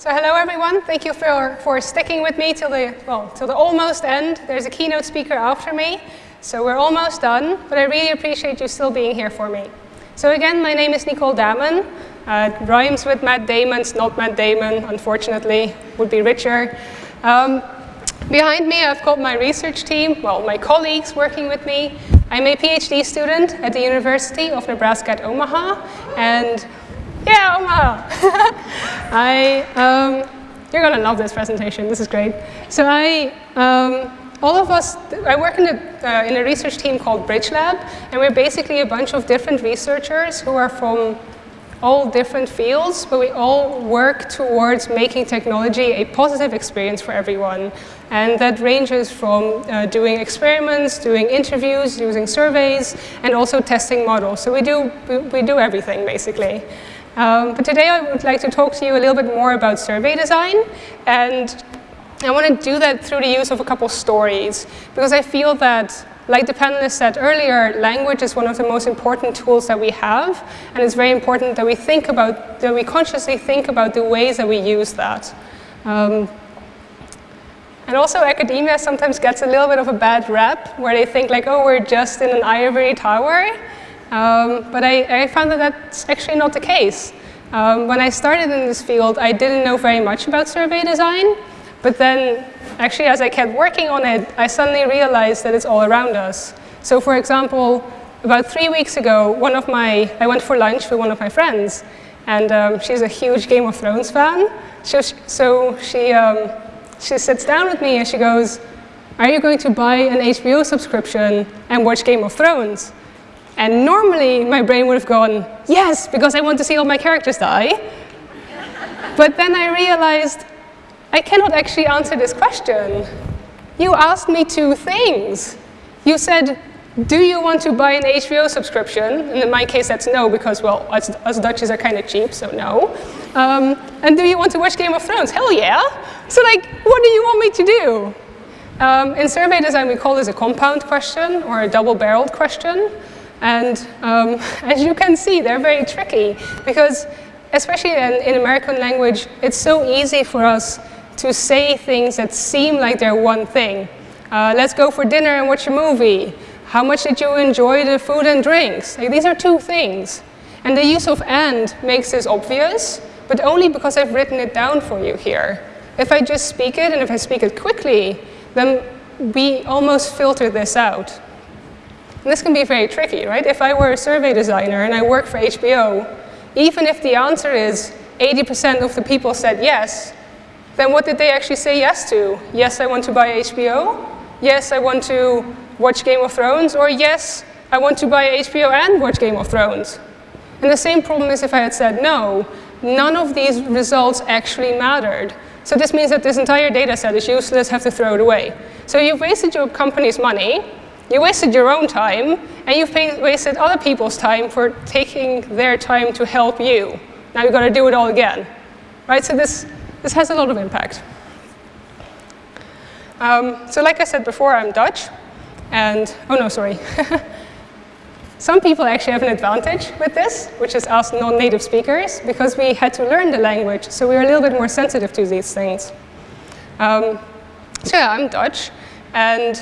So hello everyone, thank you for, for sticking with me till the, well, till the almost end. There's a keynote speaker after me, so we're almost done, but I really appreciate you still being here for me. So again, my name is Nicole Damon. Uh, rhymes with Matt Damon, it's not Matt Damon, unfortunately, would be richer. Um, behind me, I've got my research team, well, my colleagues working with me. I'm a PhD student at the University of Nebraska at Omaha, and yeah, Omaha! I, um, you're gonna love this presentation, this is great. So I, um, all of us, I work in a, uh, in a research team called Bridge Lab, and we're basically a bunch of different researchers who are from all different fields, but we all work towards making technology a positive experience for everyone. And that ranges from uh, doing experiments, doing interviews, using surveys, and also testing models. So we do, we, we do everything, basically. Um, but today I would like to talk to you a little bit more about survey design. And I want to do that through the use of a couple stories, because I feel that like the panelists said earlier, language is one of the most important tools that we have, and it's very important that we think about, that we consciously think about the ways that we use that. Um, and also academia sometimes gets a little bit of a bad rep, where they think like, oh, we're just in an ivory tower. Um, but I, I, found that that's actually not the case. Um, when I started in this field, I didn't know very much about survey design, but then actually as I kept working on it, I suddenly realized that it's all around us. So for example, about three weeks ago, one of my, I went for lunch with one of my friends, and um, she's a huge Game of Thrones fan. So, so she, um, she sits down with me and she goes, are you going to buy an HBO subscription and watch Game of Thrones? And normally my brain would have gone, yes, because I want to see all my characters die. but then I realized I cannot actually answer this question. You asked me two things. You said, do you want to buy an HBO subscription? And in my case, that's no, because, well, us, us Dutchies are kind of cheap, so no. Um, and do you want to watch Game of Thrones? Hell yeah. So like, what do you want me to do? Um, in survey design, we call this a compound question or a double-barreled question. And um, as you can see, they're very tricky because especially in, in American language, it's so easy for us to say things that seem like they're one thing. Uh, let's go for dinner and watch a movie. How much did you enjoy the food and drinks? Like, these are two things. And the use of and makes this obvious, but only because I've written it down for you here. If I just speak it, and if I speak it quickly, then we almost filter this out. And this can be very tricky, right? If I were a survey designer and I work for HBO, even if the answer is 80% of the people said yes, then what did they actually say yes to? Yes, I want to buy HBO. Yes, I want to watch Game of Thrones. Or yes, I want to buy HBO and watch Game of Thrones. And the same problem is if I had said no, none of these results actually mattered. So this means that this entire data set is useless, have to throw it away. So you've wasted your company's money, you wasted your own time, and you've wasted other people's time for taking their time to help you. Now you've got to do it all again. Right? So this this has a lot of impact. Um, so like I said before, I'm Dutch. And, oh no, sorry. Some people actually have an advantage with this, which is us non-native speakers, because we had to learn the language, so we're a little bit more sensitive to these things. Um, so yeah, I'm Dutch, and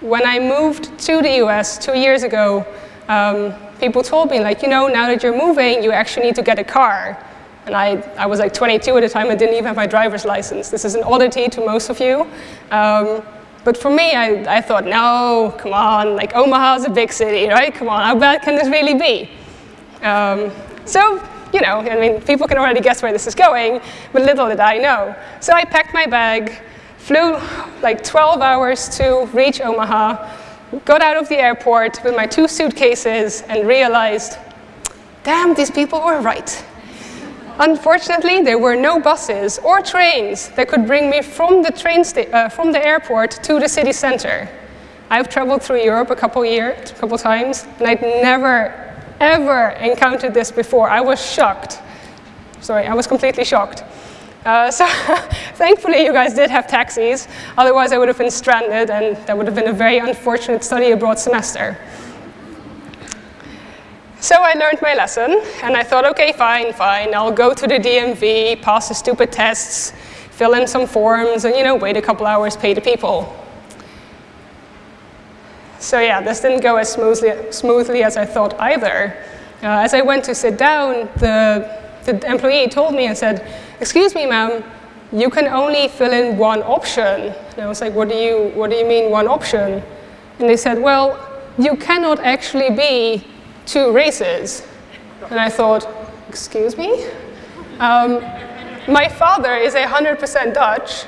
when I moved to the US two years ago, um, people told me, like, you know, now that you're moving, you actually need to get a car. And I, I was like 22 at the time, I didn't even have my driver's license. This is an oddity to most of you. Um, but for me, I, I thought, no, come on, like Omaha's a big city, right? Come on, how bad can this really be? Um, so, you know, I mean, people can already guess where this is going, but little did I know. So I packed my bag, flew like 12 hours to reach Omaha, got out of the airport with my two suitcases and realized, damn, these people were right. Unfortunately, there were no buses or trains that could bring me from the, train uh, from the airport to the city center. I've traveled through Europe a couple years, a couple times, and I'd never, ever encountered this before. I was shocked. Sorry, I was completely shocked. Uh, so thankfully, you guys did have taxis. Otherwise, I would have been stranded, and that would have been a very unfortunate study abroad semester. So I learned my lesson, and I thought, okay, fine, fine, I'll go to the DMV, pass the stupid tests, fill in some forms, and you know, wait a couple hours, pay the people. So yeah, this didn't go as smoothly, smoothly as I thought either. Uh, as I went to sit down, the, the employee told me and said, excuse me, ma'am, you can only fill in one option. And I was like, what do you, what do you mean one option? And they said, well, you cannot actually be two races. And I thought, excuse me? Um, my father is 100% Dutch.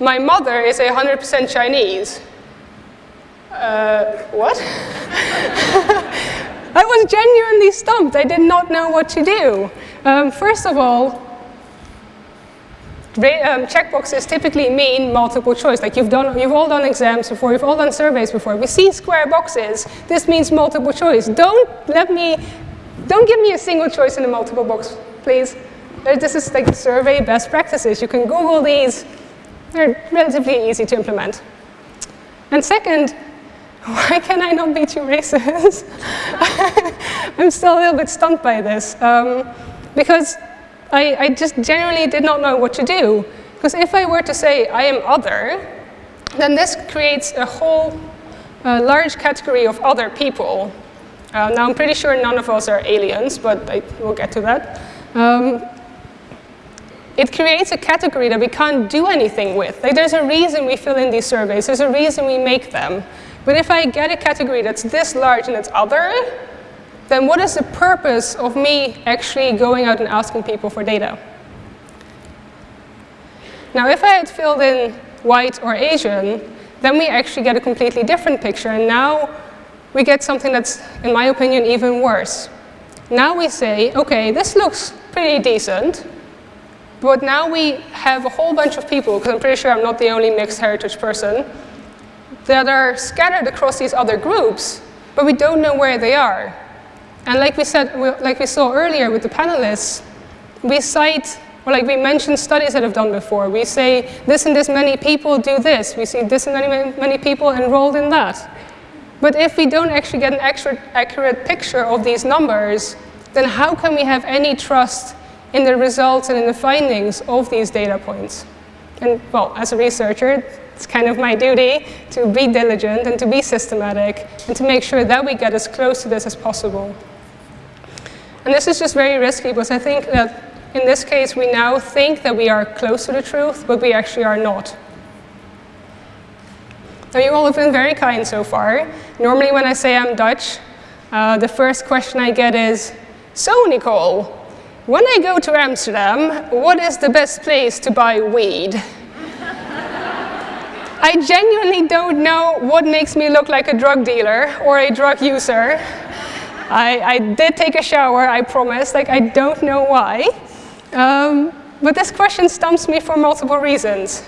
My mother is 100% Chinese. Uh, what? I was genuinely stumped. I did not know what to do. Um, first of all, um, checkboxes typically mean multiple choice. Like you've, done, you've all done exams before, you've all done surveys before. We see square boxes. This means multiple choice. Don't let me, don't give me a single choice in a multiple box, please. This is like survey best practices. You can Google these. They're relatively easy to implement. And second, why can I not be too racist? I'm still a little bit stunned by this. Um, because I, I just genuinely did not know what to do. Because if I were to say I am other, then this creates a whole uh, large category of other people. Uh, now, I'm pretty sure none of us are aliens, but I will get to that. Um, it creates a category that we can't do anything with. Like, there's a reason we fill in these surveys. There's a reason we make them. But if I get a category that's this large and it's other, then what is the purpose of me actually going out and asking people for data? Now, if I had filled in white or Asian, then we actually get a completely different picture. And now we get something that's, in my opinion, even worse. Now we say, OK, this looks pretty decent. But now we have a whole bunch of people, because I'm pretty sure I'm not the only mixed heritage person, that are scattered across these other groups, but we don't know where they are. And like we said, like we saw earlier with the panelists, we cite, or like we mentioned studies that have done before. We say this and this many people do this. We see this and many, many people enrolled in that. But if we don't actually get an accurate, accurate picture of these numbers, then how can we have any trust in the results and in the findings of these data points? And well, as a researcher, it's kind of my duty to be diligent and to be systematic and to make sure that we get as close to this as possible. And this is just very risky because I think that in this case we now think that we are close to the truth, but we actually are not. Now you all have been very kind so far. Normally when I say I'm Dutch, uh, the first question I get is, so Nicole, when I go to Amsterdam, what is the best place to buy weed? I genuinely don't know what makes me look like a drug dealer or a drug user. I, I did take a shower, I promise. Like, I don't know why. Um, but this question stumps me for multiple reasons.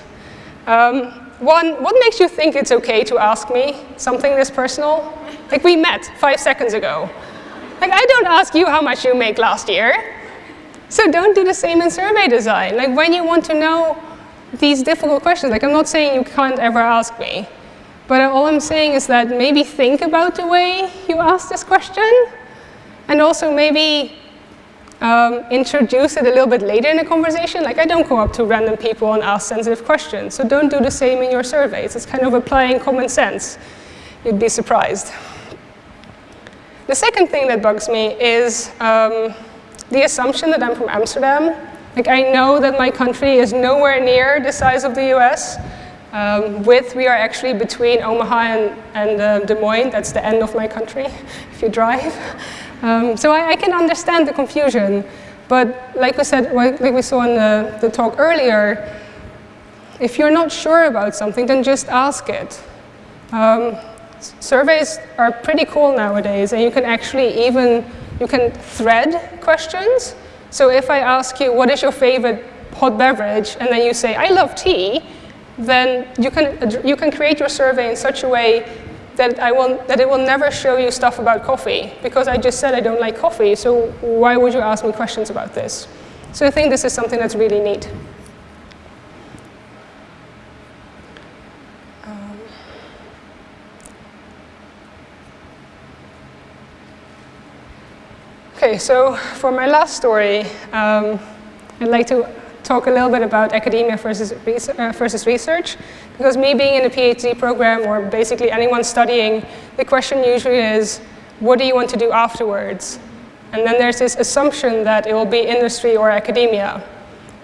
Um, one, what makes you think it's okay to ask me something this personal? Like, we met five seconds ago. Like, I don't ask you how much you make last year. So don't do the same in survey design. Like, when you want to know these difficult questions, like, I'm not saying you can't ever ask me. But all I'm saying is that maybe think about the way you ask this question, and also maybe um, introduce it a little bit later in the conversation. Like I don't go up to random people and ask sensitive questions, so don't do the same in your surveys. It's kind of applying common sense. You'd be surprised. The second thing that bugs me is um, the assumption that I'm from Amsterdam. Like I know that my country is nowhere near the size of the US, um, with, we are actually between Omaha and, and uh, Des Moines. That's the end of my country, if you drive. Um, so I, I, can understand the confusion. But like we said, like we saw in the, the talk earlier, if you're not sure about something, then just ask it. Um, surveys are pretty cool nowadays, and you can actually even, you can thread questions. So if I ask you, what is your favorite hot beverage, and then you say, I love tea, then you can, you can create your survey in such a way that, I will, that it will never show you stuff about coffee, because I just said I don't like coffee, so why would you ask me questions about this? So I think this is something that's really neat. Um, Okay, so for my last story, um, I'd like to talk a little bit about academia versus, uh, versus research, because me being in a PhD program, or basically anyone studying, the question usually is, what do you want to do afterwards? And then there's this assumption that it will be industry or academia.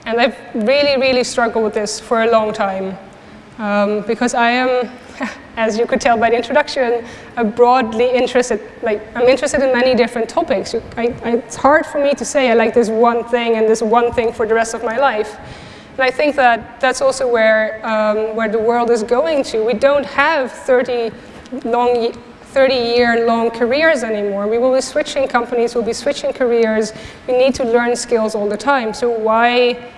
And I've really, really struggled with this for a long time. Um, because I am, as you could tell by the introduction, a broadly interested, like I'm interested in many different topics. I, I, it's hard for me to say I like this one thing and this one thing for the rest of my life. And I think that that's also where, um, where the world is going to. We don't have 30 long 30-year-long careers anymore. We will be switching companies, we'll be switching careers. We need to learn skills all the time. So why,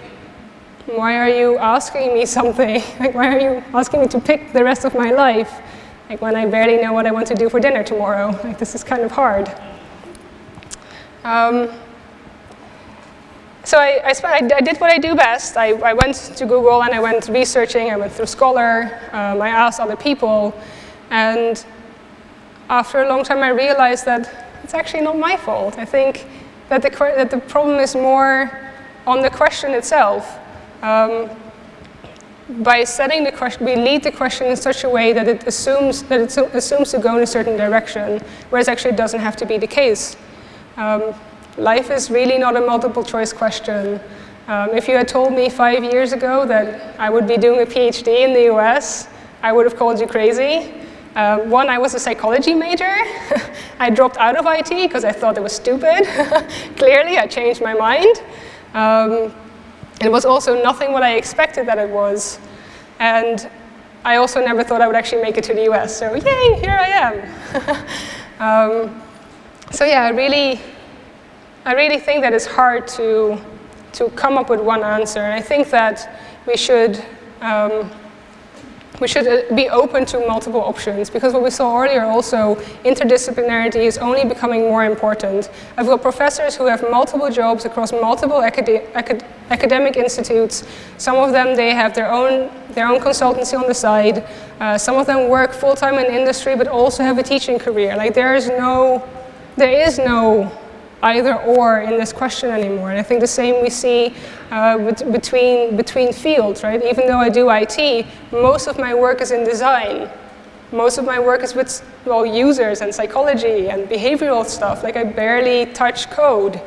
why are you asking me something? like, why are you asking me to pick the rest of my life? Like when I barely know what I want to do for dinner tomorrow. Like this is kind of hard. Um, so I, I, I, did what I do best. I, I, went to Google and I went researching. I went through Scholar. Um, I asked other people. And after a long time, I realized that it's actually not my fault. I think that the, that the problem is more on the question itself. Um, by setting the question, we lead the question in such a way that it assumes that it assumes to go in a certain direction, whereas actually it doesn't have to be the case. Um, life is really not a multiple choice question. Um, if you had told me five years ago that I would be doing a PhD in the US, I would have called you crazy. Uh, one, I was a psychology major. I dropped out of IT because I thought it was stupid. Clearly, I changed my mind. Um, it was also nothing what I expected that it was. And I also never thought I would actually make it to the US. So yay, here I am. um, so yeah, I really, I really think that it's hard to, to come up with one answer. And I think that we should um, we should uh, be open to multiple options because what we saw earlier also, interdisciplinarity is only becoming more important. I've got professors who have multiple jobs across multiple acad acad academic institutes. Some of them, they have their own, their own consultancy on the side. Uh, some of them work full-time in industry but also have a teaching career. Like there is no, there is no either or in this question anymore. And I think the same we see uh, between, between fields, right? Even though I do IT, most of my work is in design. Most of my work is with well, users and psychology and behavioral stuff. Like I barely touch code.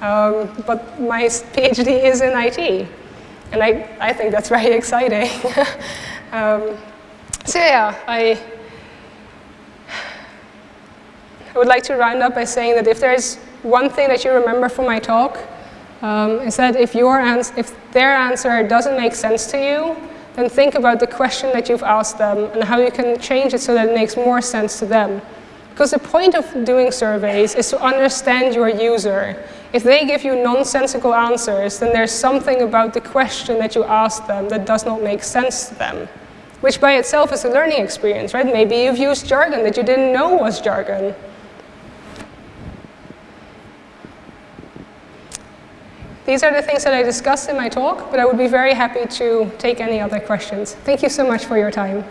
Um, but my PhD is in IT. And I, I think that's very exciting. um, so yeah, I, I would like to round up by saying that if there's one thing that you remember from my talk um, is that if, your if their answer doesn't make sense to you, then think about the question that you've asked them and how you can change it so that it makes more sense to them. Because the point of doing surveys is to understand your user. If they give you nonsensical answers, then there's something about the question that you ask them that does not make sense to them, which by itself is a learning experience, right? Maybe you've used jargon that you didn't know was jargon. These are the things that I discussed in my talk, but I would be very happy to take any other questions. Thank you so much for your time.